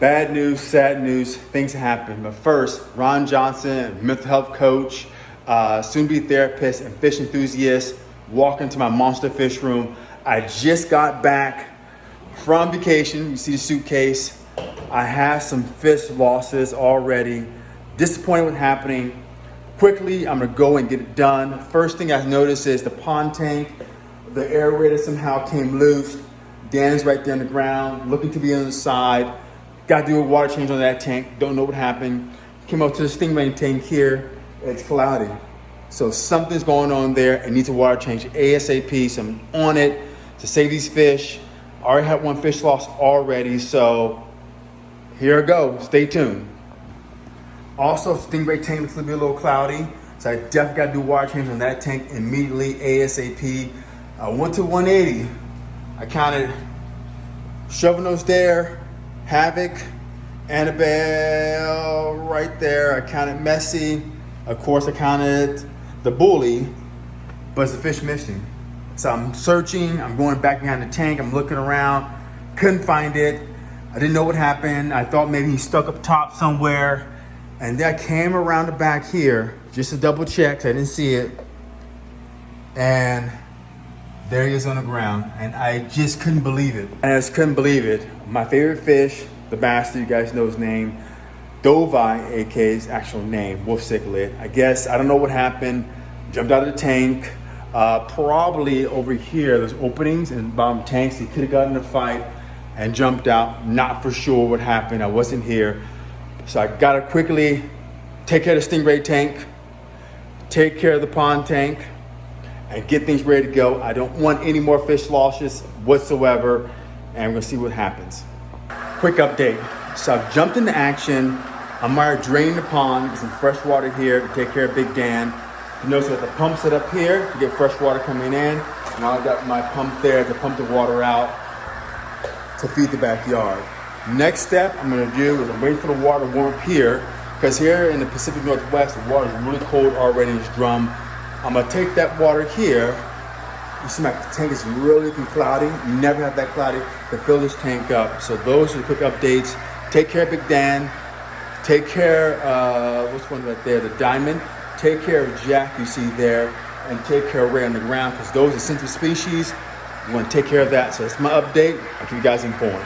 Bad news, sad news, things happen. But first, Ron Johnson, mental health coach, uh, soon be therapist, and fish enthusiast, walk into my monster fish room. I just got back from vacation. You see the suitcase. I have some fish losses already. Disappointed with happening. Quickly, I'm gonna go and get it done. First thing I noticed is the pond tank, the aerator somehow came loose. Dan's right there on the ground, looking to be on the side. Got to do a water change on that tank. Don't know what happened. Came up to the stingray tank here. It's cloudy. So something's going on there. It needs a water change ASAP. So I'm on it to save these fish. I already had one fish loss already. So here I go. Stay tuned. Also, stingray tank looks a little cloudy. So I definitely got to do water change on that tank immediately ASAP. I went to 180. I counted shovel nose there, havoc, Annabelle right there. I counted messy. Of course, I counted the bully, but it's a fish missing. So I'm searching, I'm going back behind the tank, I'm looking around, couldn't find it. I didn't know what happened. I thought maybe he stuck up top somewhere. And then I came around the back here just to double check, I didn't see it. And there he is on the ground. And I just couldn't believe it. And I just couldn't believe it. My favorite fish, the master, you guys know his name, Dovai, aka his actual name, wolf cichlid. I guess, I don't know what happened. Jumped out of the tank. Uh, probably over here, there's openings in bottom tanks. He could have gotten in a fight and jumped out. Not for sure what happened. I wasn't here. So I gotta quickly take care of the stingray tank, take care of the pond tank, and get things ready to go. I don't want any more fish losses whatsoever, and gonna see what happens. Quick update. So I've jumped into action. I'm already draining the pond, get some fresh water here to take care of Big Dan. You notice that the pump set up here to get fresh water coming in. Now I've got my pump there to pump the water out to feed the backyard. Next step I'm gonna do is I'm waiting for the water to warm up here because here in the Pacific Northwest, the water is really cold already in this drum. I'm gonna take that water here. You see my tank is really looking cloudy. You never have that cloudy to fill this tank up. So those are the quick updates. Take care of Big Dan. Take care, uh, what's one right there? The Diamond. Take care of Jack you see there. And take care of Ray on the ground because those are sensitive species. You wanna take care of that. So that's my update. I'll keep you guys informed.